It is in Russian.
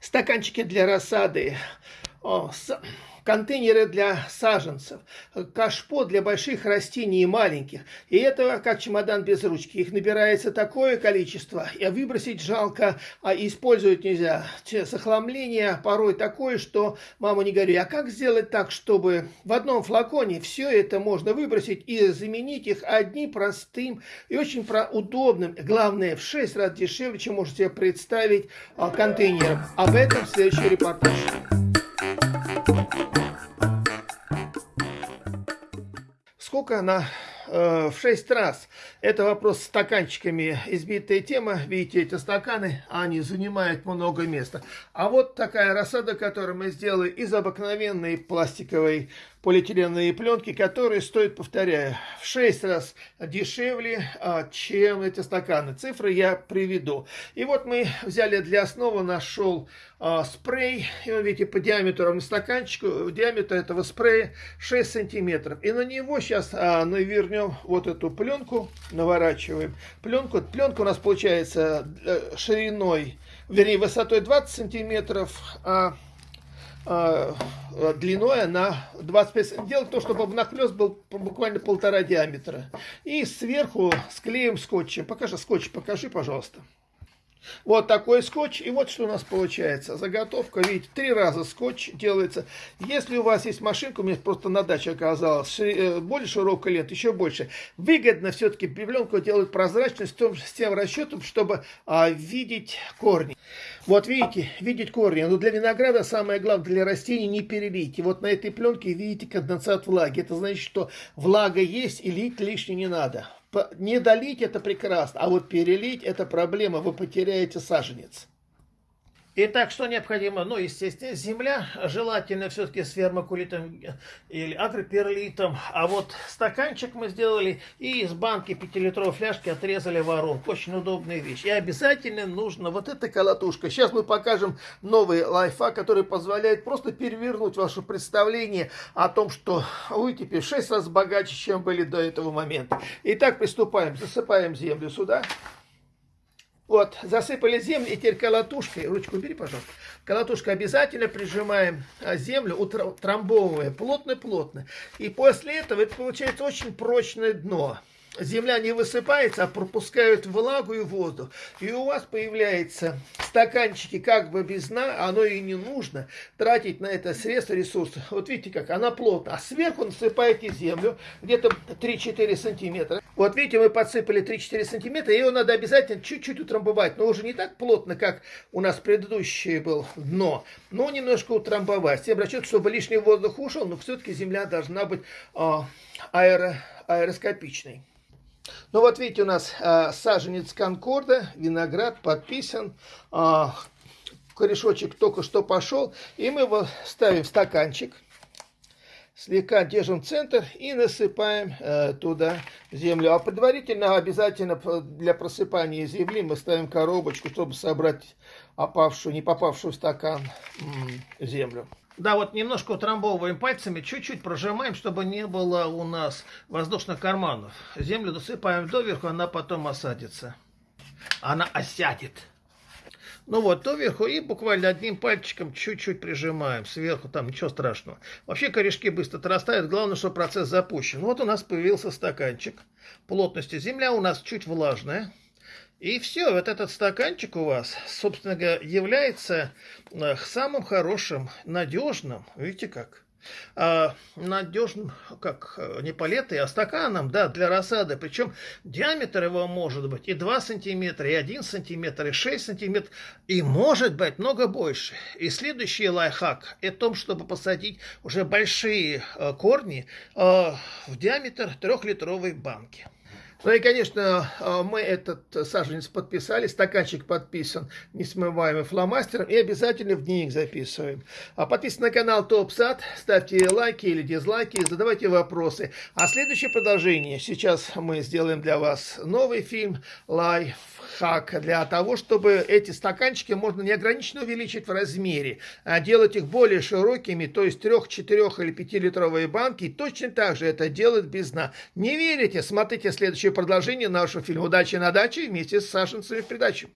стаканчики для рассады, контейнеры для саженцев, кашпо для больших растений и маленьких. И это как чемодан без ручки. Их набирается такое количество, и выбросить жалко, а использовать нельзя. Захламление порой такое, что, мама не говори, а как сделать так, чтобы в одном флаконе все это можно выбросить и заменить их одним простым и очень удобным, главное, в 6 раз дешевле, чем можете себе представить, а, контейнером. Об этом в следующий репортаж. Сколько она э, в 6 раз? Это вопрос с стаканчиками. Избитая тема. Видите, эти стаканы, они занимают много места. А вот такая рассада, которую мы сделали из обыкновенной пластиковой полиэтиленовые пленки, которые стоят, повторяю, в 6 раз дешевле, а, чем эти стаканы. Цифры я приведу. И вот мы взяли для основы, нашел а, спрей, и вы видите, по диаметру стаканчику, диаметр этого спрея 6 сантиметров. И на него сейчас а, навернем вот эту пленку, наворачиваем пленку. Пленка у нас получается э, шириной, вернее, высотой 20 сантиметров, а а, длиной на 25 Дело в том, чтобы нахлест был буквально полтора диаметра. И сверху склеим скотчем. Покажи скотч, покажи, пожалуйста. Вот такой скотч. И вот что у нас получается. Заготовка, видите, три раза скотч делается. Если у вас есть машинка, у меня просто на даче оказалось, э, более широкая лента, еще больше. Выгодно все-таки пленку делать прозрачной с, тем, с тем расчетом, чтобы а, видеть корни. Вот видите, видеть корни. Но для винограда самое главное, для растений не перелить. И вот на этой пленке видите конденсат влаги. Это значит, что влага есть и лить лишнее не надо не долить это прекрасно, а вот перелить это проблема, вы потеряете саженец. Итак, что необходимо? Ну, естественно, земля, желательно все-таки с вермокулитом или агроперлитом. А вот стаканчик мы сделали и из банки 5-литровой фляжки отрезали воронку. Очень удобная вещь. И обязательно нужно вот эта колотушка. Сейчас мы покажем новый лайфхак, который позволяет просто перевернуть ваше представление о том, что вы теперь в 6 раз богаче, чем были до этого момента. Итак, приступаем. Засыпаем землю сюда. Вот, засыпали землю, и теперь колотушкой, ручку бери, пожалуйста, колотушкой обязательно прижимаем а, землю, утрамбовывая плотно-плотно. И после этого это получается очень прочное дно земля не высыпается, а пропускают влагу и воздух. И у вас появляются стаканчики как бы без дна, оно и не нужно тратить на это средства, ресурсы. Вот видите как, она плотно. А сверху насыпаете землю, где-то 3-4 сантиметра. Вот видите, мы подсыпали 3-4 сантиметра, ее надо обязательно чуть-чуть утрамбовать, но уже не так плотно, как у нас предыдущее было дно, но немножко утрамбовать. Всем расчет, чтобы лишний воздух ушел, но все-таки земля должна быть э, аэро, аэроскопичной. Ну вот видите, у нас э, саженец конкорда, виноград подписан, э, корешочек только что пошел, и мы его ставим в стаканчик, слегка держим центр и насыпаем э, туда землю. А предварительно обязательно для просыпания земли мы ставим коробочку, чтобы собрать опавшую, не попавшую в стакан землю. Да, вот немножко утрамбовываем пальцами, чуть-чуть прожимаем, чтобы не было у нас воздушных карманов. Землю досыпаем доверху, она потом осадится. Она осядет. Ну вот, доверху и буквально одним пальчиком чуть-чуть прижимаем. Сверху там ничего страшного. Вообще корешки быстро отрастают, главное, что процесс запущен. Вот у нас появился стаканчик. Плотностью земля у нас чуть влажная. И все, вот этот стаканчик у вас, собственно говоря, является э, самым хорошим, надежным, видите как, а, надежным, как э, не палетой, а стаканом, да, для рассады. Причем диаметр его может быть и 2 сантиметра, и 1 сантиметр, и 6 сантиметров, и может быть много больше. И следующий лайфхак о том, чтобы посадить уже большие э, корни в диаметр трехлитровой банки. Ну и, конечно, а, мы этот саженец подписали, стаканчик подписан несмываемым фломастером и обязательно в дневник записываем. А подписывайтесь на канал Топ Сад, ставьте лайки или дизлайки, задавайте вопросы. А следующее продолжение, сейчас мы сделаем для вас новый фильм «Лайф хак для того, чтобы эти стаканчики можно неограниченно увеличить в размере, а делать их более широкими, то есть 3, 4 или 5 литровые банки, точно так же это делать без дна. Не верите? Смотрите следующее продолжение нашего фильма «Удачи на даче» вместе с Сашенцами в придачу.